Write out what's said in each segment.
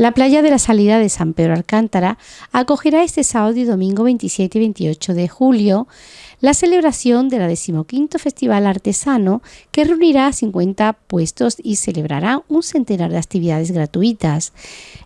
La playa de la salida de San Pedro Alcántara acogerá este sábado y domingo 27 y 28 de julio la celebración de la decimoquinto Festival Artesano que reunirá a 50 puestos y celebrará un centenar de actividades gratuitas.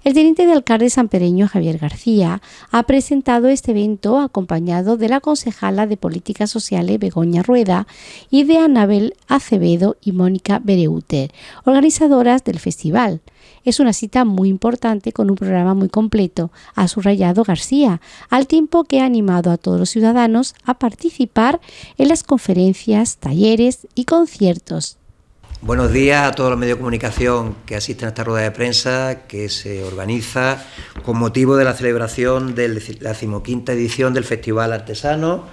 El teniente de alcalde sanpereño Javier García ha presentado este evento acompañado de la concejala de Políticas Sociales Begoña Rueda y de Anabel Acevedo y Mónica Bereuter, organizadoras del festival. Es una cita muy importante con un programa muy completo, ha subrayado García, al tiempo que ha animado a todos los ciudadanos a participar en las conferencias, talleres y conciertos. Buenos días a todos los medios de comunicación que asisten a esta rueda de prensa que se organiza con motivo de la celebración de la decimoquinta edición del Festival Artesano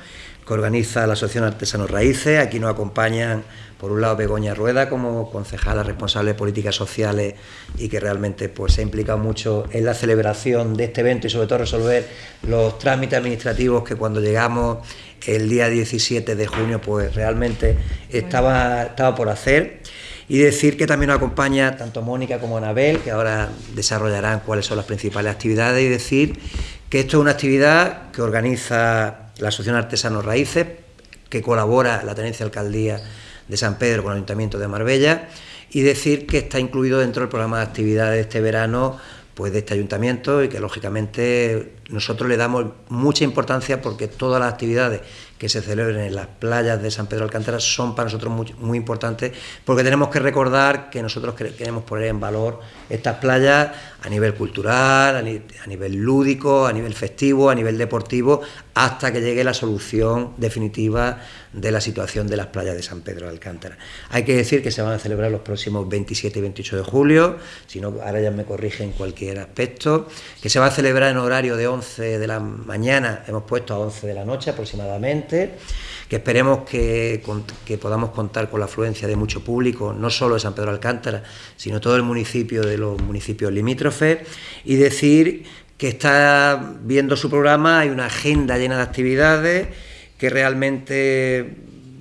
que organiza la Asociación Artesanos Raíces. Aquí nos acompañan por un lado Begoña Rueda como concejala responsable de políticas sociales y que realmente pues, se ha implicado mucho en la celebración de este evento y sobre todo resolver los trámites administrativos que cuando llegamos el día 17 de junio pues realmente estaba, estaba por hacer. Y decir que también nos acompaña tanto Mónica como Anabel, que ahora desarrollarán cuáles son las principales actividades, y decir que esto es una actividad que organiza la Asociación Artesanos Raíces, que colabora la Tenencia Alcaldía de San Pedro con el Ayuntamiento de Marbella y decir que está incluido dentro del programa de actividades de este verano pues de este ayuntamiento y que lógicamente nosotros le damos mucha importancia porque todas las actividades que se celebren en las playas de San Pedro Alcántara son para nosotros muy, importantes porque tenemos que recordar que nosotros queremos poner en valor estas playas a nivel cultural, a, nivel lúdico, a nivel festivo, a nivel deportivo, hasta que llegue la solución definitiva de la situación de las playas de San Pedro de Alcántara. Hay que decir que se van a celebrar los próximos 27 y 28 de julio, si no, ahora ya me corrigen cualquier aspecto, que se va a celebrar en horario de 11 de la mañana, hemos puesto a 11 de la noche aproximadamente, que esperemos que, podamos contar con la afluencia de mucho público, no solo de San Pedro Alcántara, sino todo el municipio de los municipios limítrofes, y decir que está viendo su programa, hay una agenda llena de actividades que realmente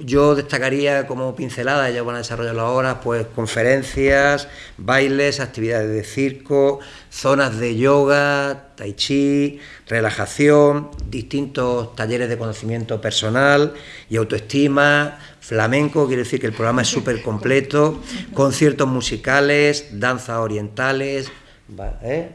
yo destacaría como pincelada, ellos van a desarrollarlo ahora, pues conferencias, bailes, actividades de circo, zonas de yoga, tai chi, relajación, distintos talleres de conocimiento personal y autoestima, flamenco, quiere decir que el programa es súper completo, conciertos musicales, danzas orientales, ¿eh?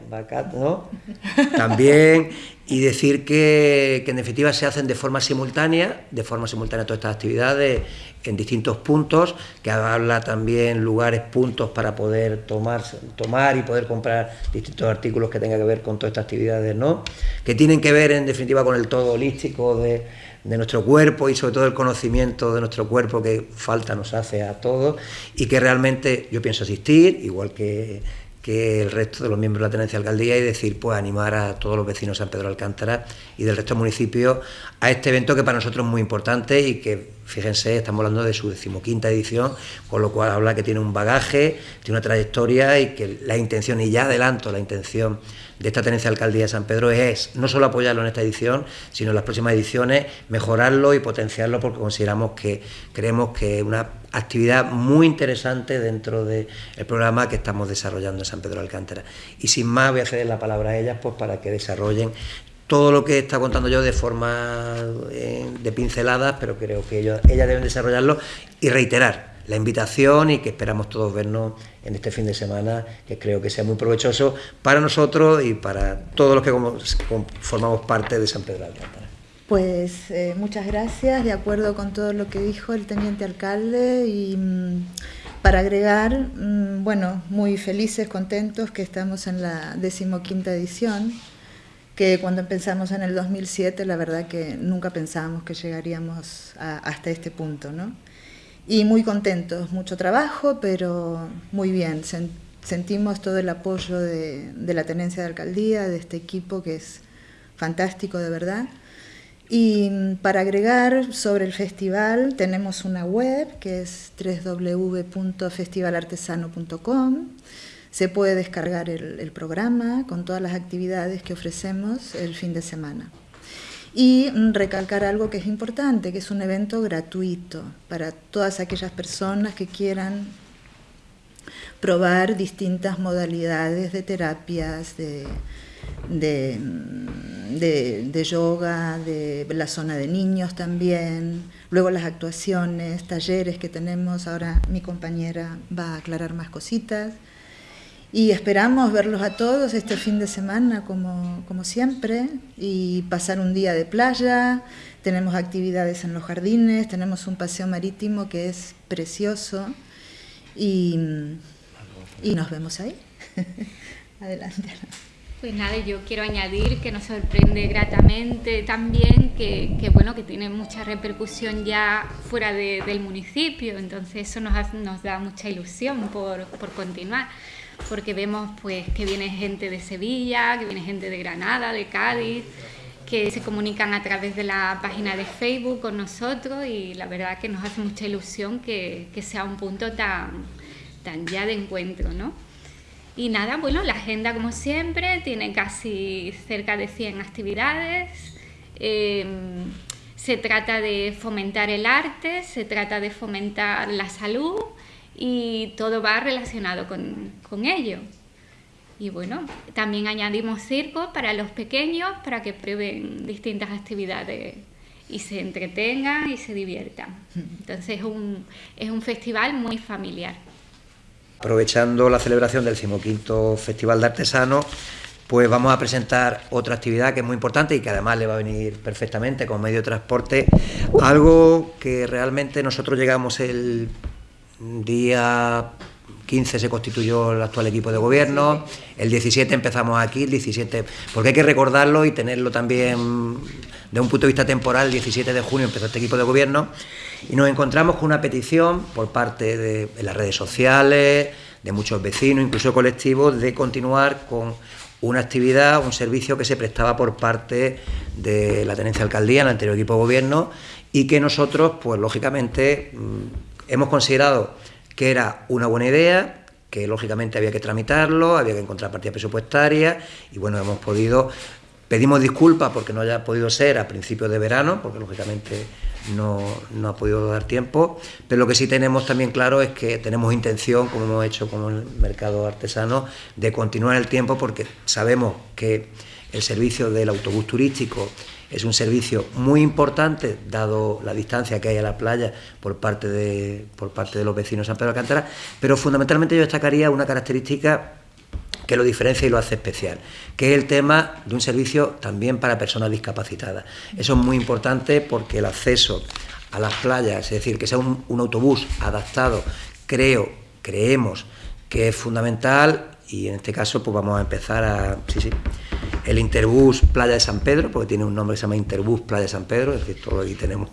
¿no? También y decir que, en definitiva se hacen de forma simultánea, de forma simultánea todas estas actividades en distintos puntos, que habla también lugares, puntos para poder tomar, tomar y poder comprar distintos artículos que tengan que ver con todas estas actividades, ¿no? que tienen que ver en definitiva con el todo holístico de, de nuestro cuerpo y sobre todo el conocimiento de nuestro cuerpo que falta nos hace a todos y que realmente yo pienso asistir, igual que que el resto de los miembros de la tenencia de alcaldía y decir, pues animar a todos los vecinos de San Pedro Alcántara y del resto del municipio a este evento que para nosotros es muy importante y que, fíjense, estamos hablando de su decimoquinta edición, con lo cual habla que tiene un bagaje, tiene una trayectoria y que la intención, y ya adelanto la intención de esta tenencia de alcaldía de San Pedro es no solo apoyarlo en esta edición, sino en las próximas ediciones, mejorarlo y potenciarlo porque consideramos que creemos que una actividad muy interesante dentro del programa que estamos desarrollando en San Pedro de Alcántara. Y sin más voy a ceder la palabra a ellas pues para que desarrollen todo lo que está contando yo de forma eh, de pinceladas, pero creo que ellos, ellas deben desarrollarlo y reiterar la invitación y que esperamos todos vernos en este fin de semana, que creo que sea muy provechoso para nosotros y para todos los que formamos parte de San Pedro de Alcántara. Pues eh, muchas gracias, de acuerdo con todo lo que dijo el teniente alcalde y mm, para agregar, mm, bueno, muy felices, contentos que estamos en la decimoquinta edición, que cuando empezamos en el 2007 la verdad que nunca pensábamos que llegaríamos hasta este punto, ¿no? y muy contentos, mucho trabajo, pero muy bien. sentimos todo el apoyo de, la tenencia de alcaldía, de este equipo que es fantástico de verdad. Y para agregar sobre el festival, tenemos una web que es www.festivalartesano.com. Se puede descargar el programa con todas las actividades que ofrecemos el fin de semana. Y recalcar algo que es importante, que es un evento gratuito para todas aquellas personas que quieran probar distintas modalidades de terapias, de, de, de, yoga, de la zona de niños también, luego las actuaciones, talleres que tenemos, ahora mi compañera va a aclarar más cositas. Y esperamos verlos a todos este fin de semana como, como siempre y pasar un día de playa. Tenemos actividades en los jardines, tenemos un paseo marítimo que es precioso y, y nos vemos ahí. Adelante. Pues nada, yo quiero añadir que nos sorprende gratamente también que, bueno, que tiene mucha repercusión ya fuera de, del municipio, entonces eso nos, nos da mucha ilusión por, por, continuar, porque vemos pues que viene gente de Sevilla, que viene gente de Granada, de Cádiz, que se comunican a través de la página de Facebook con nosotros y la verdad que nos hace mucha ilusión que, que sea un punto tan, tan ya de encuentro, ¿no? Y nada, bueno, la agenda como siempre tiene casi cerca de 100 actividades. Em, se trata de fomentar el arte, se trata de fomentar la salud y todo va relacionado con, con ello. Y bueno, también añadimos circo para los pequeños para que prueben distintas actividades y se entretengan y se diviertan. Entonces es un, es un festival muy familiar. Aprovechando la celebración del 15 Festival de Artesanos, pues vamos a presentar otra actividad que es muy importante y que además le va a venir perfectamente como medio de transporte, algo que realmente nosotros llegamos el día 15 se constituyó el actual equipo de gobierno, el 17 empezamos aquí, el 17, porque hay que recordarlo y tenerlo también de un punto de vista temporal, el 17 de junio empezó este equipo de gobierno y nos encontramos con una petición por parte de, las redes sociales, de muchos vecinos, incluso colectivos, de continuar con una actividad, un servicio que se prestaba por parte de la tenencia alcaldía, el anterior equipo de gobierno, y que nosotros, pues lógicamente, mm, hemos considerado que era una buena idea, que lógicamente había que tramitarlo, había que encontrar partidas presupuestarias, y bueno, hemos podido, pedimos disculpas porque no haya podido ser a principios de verano, porque lógicamente no, no, ha podido dar tiempo, pero lo que sí tenemos también claro es que tenemos intención, como hemos hecho con el mercado artesano, de continuar el tiempo porque sabemos que el servicio del autobús turístico es un servicio muy importante, dado la distancia que hay a la playa por parte de, por parte de los vecinos de San Pedro de Alcántara, pero fundamentalmente yo destacaría una característica que lo diferencia y lo hace especial, que es el tema de un servicio también para personas discapacitadas. Eso es muy importante porque el acceso a las playas, es decir, que sea un, autobús adaptado, creo, creemos que es fundamental y en este caso pues vamos a empezar a... Sí, sí, el Interbús Playa de San Pedro, porque tiene un nombre que se llama Interbús Playa de San Pedro, es decir, todo aquí tenemos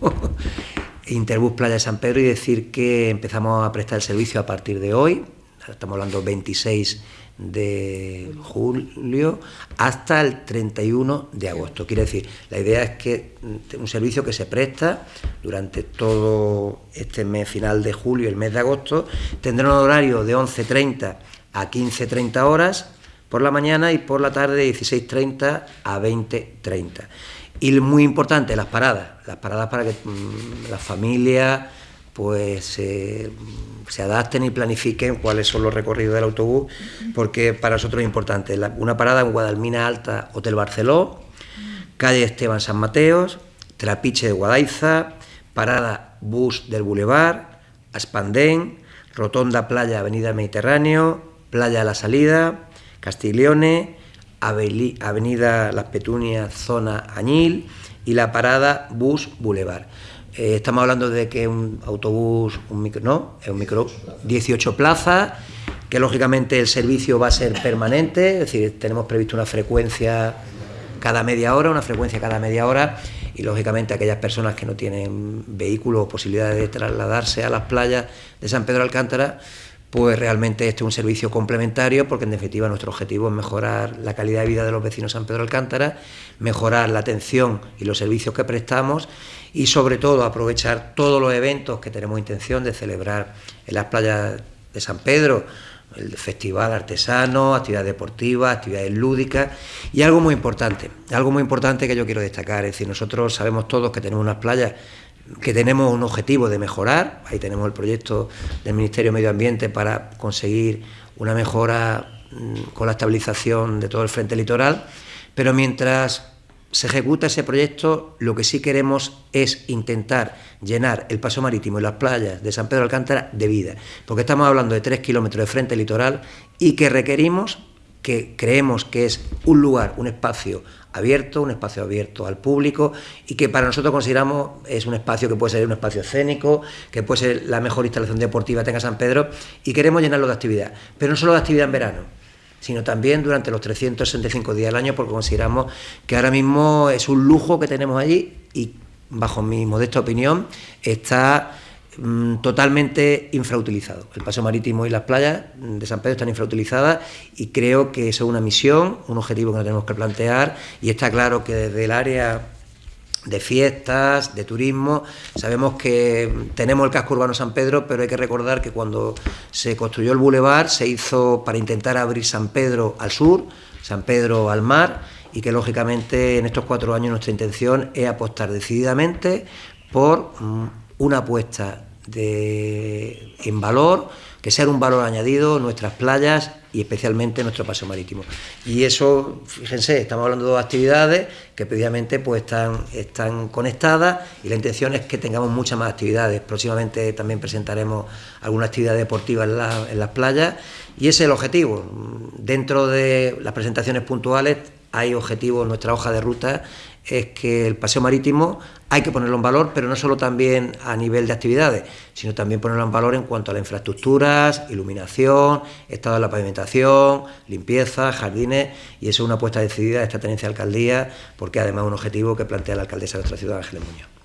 Interbús Playa de San Pedro y decir que empezamos a prestar el servicio a partir de hoy, estamos hablando 26 de julio hasta el 31 de agosto. Quiere decir, la idea es que un servicio que se presta durante todo este mes final de julio el mes de agosto tendrá un horario de 11.30 a 15.30 horas por la mañana y por la tarde de 16.30 a 20.30. Y muy importante, las paradas, las paradas para que mm, las familias pues se adapten y planifiquen cuáles son los recorridos del autobús, porque para nosotros es importante. una parada en Guadalmina Alta, Hotel Barceló, calle Esteban San Mateos, Trapiche de Guadaiza, parada bus del Boulevard, Aspandén, Rotonda Playa Avenida Mediterráneo, Playa La Salida, Castiglione, Avenida Las Petunias, zona Añil y la parada Bus Boulevard. Eh, estamos hablando de que un autobús, un micro, no, es un micro, 18 plazas, que lógicamente el servicio va a ser permanente, es decir, tenemos previsto una frecuencia cada media hora, una frecuencia cada media hora, y lógicamente aquellas personas que no tienen vehículos o posibilidades de trasladarse a las playas de San Pedro Alcántara, pues realmente este es un servicio complementario porque en definitiva nuestro objetivo es mejorar la calidad de vida de los vecinos de San Pedro Alcántara, mejorar la atención y los servicios que prestamos y sobre todo aprovechar todos los eventos que tenemos intención de celebrar en las playas de San Pedro, el festival artesano, actividades deportivas, actividades lúdicas y algo muy importante, algo muy importante que yo quiero destacar, es decir, nosotros sabemos todos que tenemos unas playas que tenemos un objetivo de mejorar, ahí tenemos el proyecto del Ministerio de Medio Ambiente para conseguir una mejora mm, con la estabilización de todo el frente litoral, pero mientras se ejecuta ese proyecto, lo que sí queremos es intentar llenar el paso marítimo y las playas de San Pedro de Alcántara de vida, porque estamos hablando de tres kilómetros de frente litoral y que requerimos, que creemos que es un lugar, un espacio abierto, un espacio abierto al público y que para nosotros consideramos es un espacio que puede ser un espacio escénico, que puede ser la mejor instalación deportiva que tenga San Pedro y queremos llenarlo de actividad, pero no solo de actividad en verano sino también durante los 365 días del año, porque consideramos que ahora mismo es un lujo que tenemos allí y, bajo mi modesta opinión, está mm, totalmente infrautilizado. El paso marítimo y las playas de San Pedro están infrautilizadas y creo que eso es una misión, un objetivo que nos tenemos que plantear y está claro que desde el área de fiestas, de turismo. Sabemos que tenemos el casco urbano San Pedro, pero hay que recordar que cuando se construyó el bulevar se hizo para intentar abrir San Pedro al sur, San Pedro al mar, y que lógicamente en estos cuatro años nuestra intención es apostar decididamente por mm, una apuesta de, en valor, que sea un valor añadido nuestras playas y especialmente nuestro paso marítimo. Y eso, fíjense, estamos hablando de dos actividades que previamente pues están, están conectadas y la intención es que tengamos muchas más actividades. Próximamente también presentaremos alguna actividad deportiva en, en las playas y ese es el objetivo. Dentro de las presentaciones puntuales hay objetivos, nuestra hoja de ruta es que el paseo marítimo hay que ponerlo en valor, pero no solo también a nivel de actividades, sino también ponerlo en valor en cuanto a las infraestructuras, iluminación, estado de la pavimentación, limpieza, jardines, y eso es una apuesta decidida de esta tenencia de alcaldía, porque además es un objetivo que plantea la alcaldesa de nuestra ciudad, Ángeles Muñoz.